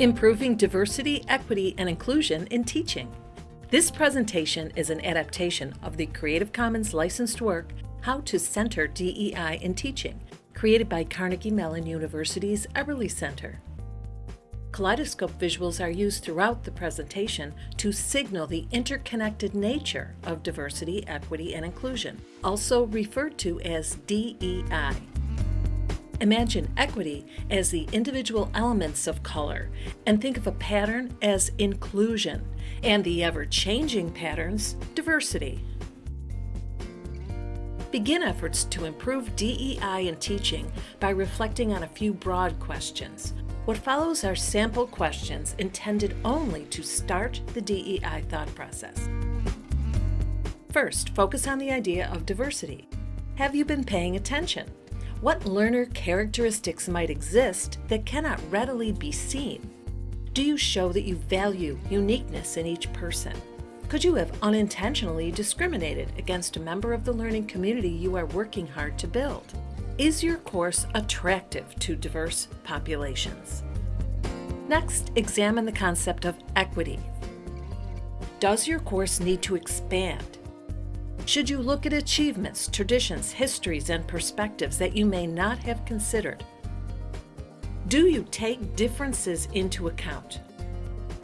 Improving Diversity, Equity, and Inclusion in Teaching. This presentation is an adaptation of the Creative Commons licensed work, How to Center DEI in Teaching, created by Carnegie Mellon University's Eberly Center. Kaleidoscope visuals are used throughout the presentation to signal the interconnected nature of diversity, equity, and inclusion, also referred to as DEI. Imagine equity as the individual elements of color, and think of a pattern as inclusion, and the ever-changing patterns, diversity. Begin efforts to improve DEI in teaching by reflecting on a few broad questions. What follows are sample questions intended only to start the DEI thought process. First, focus on the idea of diversity. Have you been paying attention? What learner characteristics might exist that cannot readily be seen? Do you show that you value uniqueness in each person? Could you have unintentionally discriminated against a member of the learning community you are working hard to build? Is your course attractive to diverse populations? Next, examine the concept of equity. Does your course need to expand? Should you look at achievements, traditions, histories, and perspectives that you may not have considered? Do you take differences into account?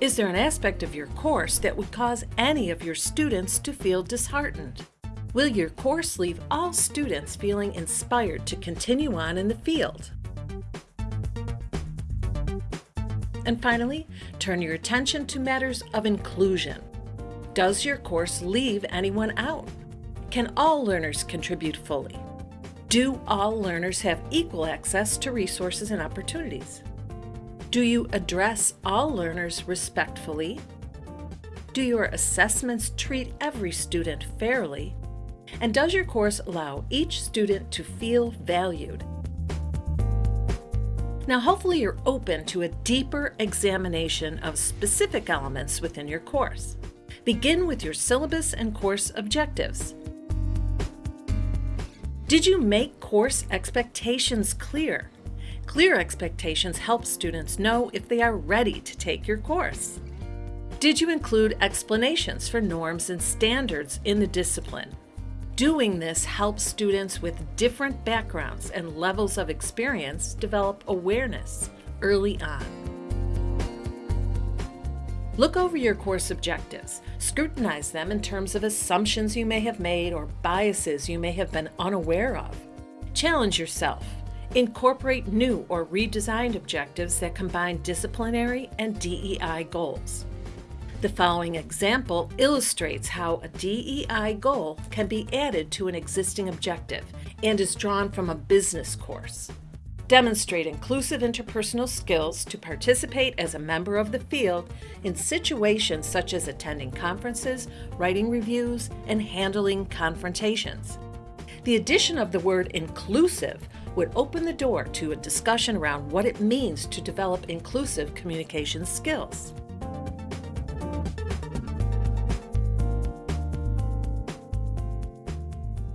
Is there an aspect of your course that would cause any of your students to feel disheartened? Will your course leave all students feeling inspired to continue on in the field? And finally, turn your attention to matters of inclusion. Does your course leave anyone out? Can all learners contribute fully? Do all learners have equal access to resources and opportunities? Do you address all learners respectfully? Do your assessments treat every student fairly? And does your course allow each student to feel valued? Now hopefully you're open to a deeper examination of specific elements within your course. Begin with your syllabus and course objectives. Did you make course expectations clear? Clear expectations help students know if they are ready to take your course. Did you include explanations for norms and standards in the discipline? Doing this helps students with different backgrounds and levels of experience develop awareness early on. Look over your course objectives. Scrutinize them in terms of assumptions you may have made or biases you may have been unaware of. Challenge yourself. Incorporate new or redesigned objectives that combine disciplinary and DEI goals. The following example illustrates how a DEI goal can be added to an existing objective and is drawn from a business course. Demonstrate inclusive interpersonal skills to participate as a member of the field in situations such as attending conferences, writing reviews, and handling confrontations. The addition of the word inclusive would open the door to a discussion around what it means to develop inclusive communication skills.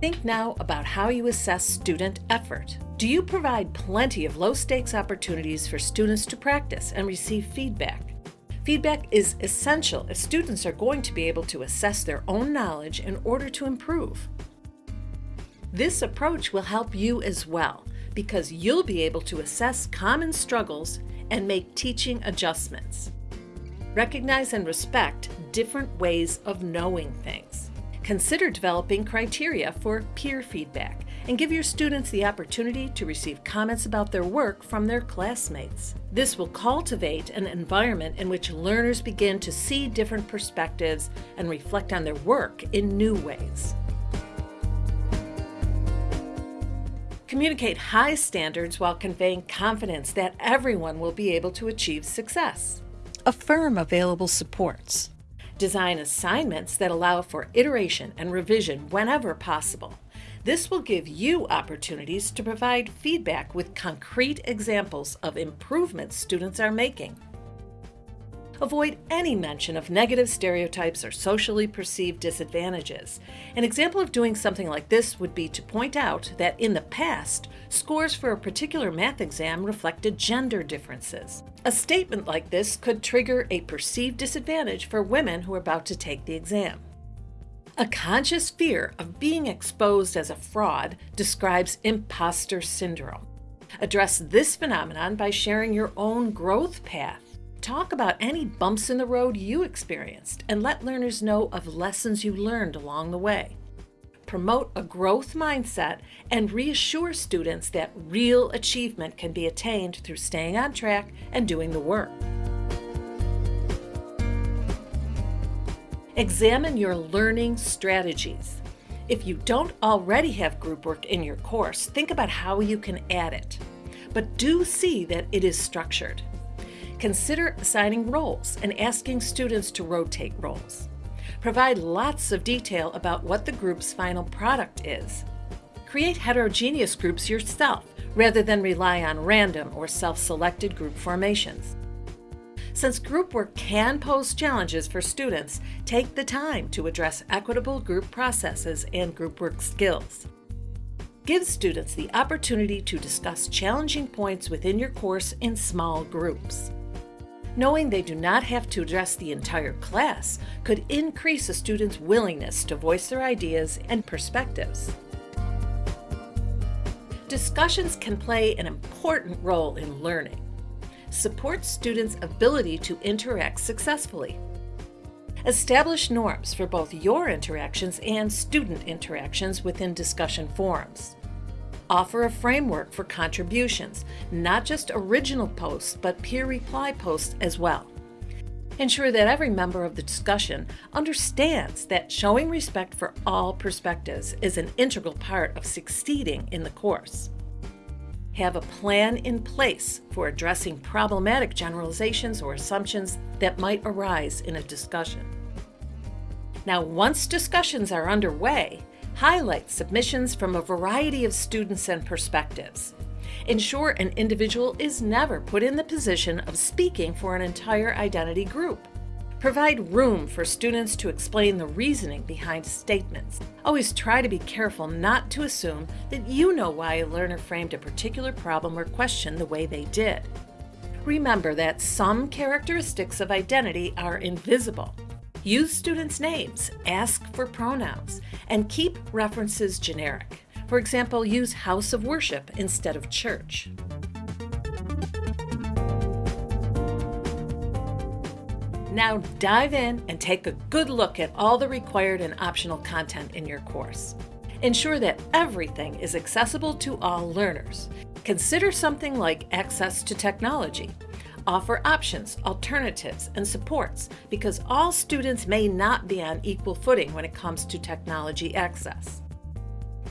Think now about how you assess student effort. Do you provide plenty of low-stakes opportunities for students to practice and receive feedback? Feedback is essential if students are going to be able to assess their own knowledge in order to improve. This approach will help you as well because you'll be able to assess common struggles and make teaching adjustments. Recognize and respect different ways of knowing things. Consider developing criteria for peer feedback and give your students the opportunity to receive comments about their work from their classmates. This will cultivate an environment in which learners begin to see different perspectives and reflect on their work in new ways. Communicate high standards while conveying confidence that everyone will be able to achieve success. Affirm available supports. Design assignments that allow for iteration and revision whenever possible. This will give you opportunities to provide feedback with concrete examples of improvements students are making. Avoid any mention of negative stereotypes or socially perceived disadvantages. An example of doing something like this would be to point out that in the past, scores for a particular math exam reflected gender differences. A statement like this could trigger a perceived disadvantage for women who are about to take the exam. A conscious fear of being exposed as a fraud describes imposter syndrome. Address this phenomenon by sharing your own growth path. Talk about any bumps in the road you experienced and let learners know of lessons you learned along the way. Promote a growth mindset and reassure students that real achievement can be attained through staying on track and doing the work. Examine your learning strategies. If you don't already have group work in your course, think about how you can add it. But do see that it is structured. Consider assigning roles and asking students to rotate roles. Provide lots of detail about what the group's final product is. Create heterogeneous groups yourself rather than rely on random or self-selected group formations. Since group work can pose challenges for students, take the time to address equitable group processes and group work skills. Give students the opportunity to discuss challenging points within your course in small groups. Knowing they do not have to address the entire class could increase a student's willingness to voice their ideas and perspectives. Discussions can play an important role in learning. Support students' ability to interact successfully. Establish norms for both your interactions and student interactions within discussion forums. Offer a framework for contributions, not just original posts, but peer reply posts as well. Ensure that every member of the discussion understands that showing respect for all perspectives is an integral part of succeeding in the course. Have a plan in place for addressing problematic generalizations or assumptions that might arise in a discussion. Now, once discussions are underway, Highlight submissions from a variety of students and perspectives. Ensure an individual is never put in the position of speaking for an entire identity group. Provide room for students to explain the reasoning behind statements. Always try to be careful not to assume that you know why a learner framed a particular problem or question the way they did. Remember that some characteristics of identity are invisible Use students' names, ask for pronouns, and keep references generic. For example, use house of worship instead of church. Now dive in and take a good look at all the required and optional content in your course. Ensure that everything is accessible to all learners. Consider something like access to technology. Offer options, alternatives, and supports because all students may not be on equal footing when it comes to technology access.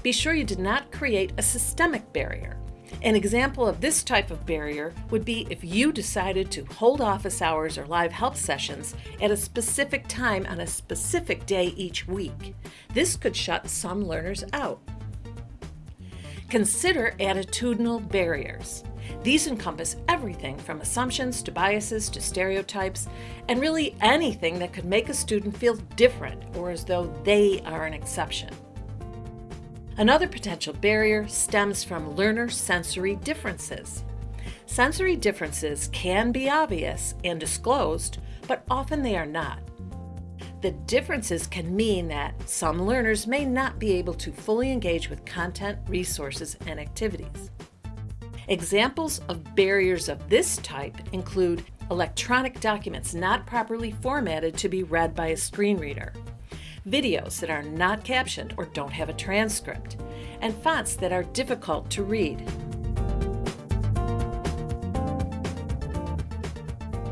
Be sure you did not create a systemic barrier. An example of this type of barrier would be if you decided to hold office hours or live help sessions at a specific time on a specific day each week. This could shut some learners out. Consider attitudinal barriers. These encompass everything from assumptions to biases to stereotypes, and really anything that could make a student feel different or as though they are an exception. Another potential barrier stems from learner sensory differences. Sensory differences can be obvious and disclosed, but often they are not. The differences can mean that some learners may not be able to fully engage with content, resources, and activities. Examples of barriers of this type include electronic documents not properly formatted to be read by a screen reader, videos that are not captioned or don't have a transcript, and fonts that are difficult to read.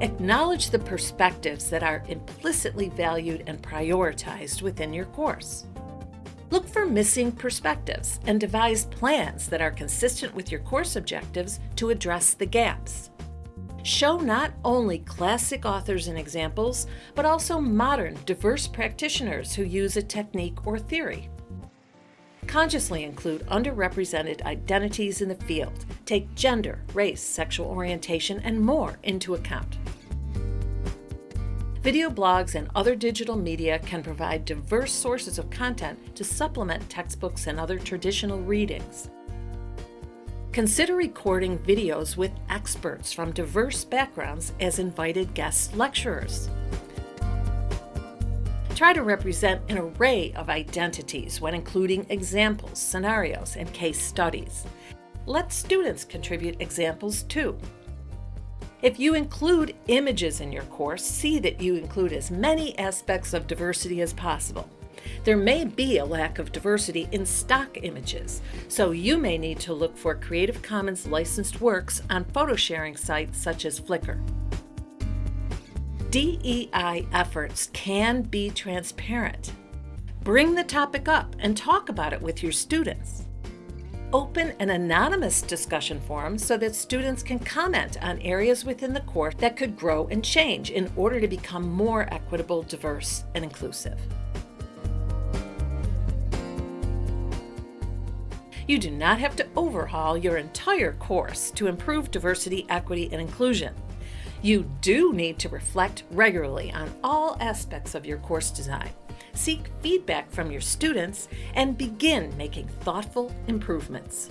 Acknowledge the perspectives that are implicitly valued and prioritized within your course. Look for missing perspectives and devise plans that are consistent with your course objectives to address the gaps. Show not only classic authors and examples, but also modern, diverse practitioners who use a technique or theory. Consciously include underrepresented identities in the field. Take gender, race, sexual orientation, and more into account. Video blogs and other digital media can provide diverse sources of content to supplement textbooks and other traditional readings. Consider recording videos with experts from diverse backgrounds as invited guest lecturers. Try to represent an array of identities when including examples, scenarios, and case studies. Let students contribute examples too. If you include images in your course, see that you include as many aspects of diversity as possible. There may be a lack of diversity in stock images, so you may need to look for Creative Commons licensed works on photo sharing sites such as Flickr. DEI efforts can be transparent. Bring the topic up and talk about it with your students. Open an anonymous discussion forum so that students can comment on areas within the course that could grow and change in order to become more equitable, diverse, and inclusive. You do not have to overhaul your entire course to improve diversity, equity, and inclusion. You do need to reflect regularly on all aspects of your course design seek feedback from your students, and begin making thoughtful improvements.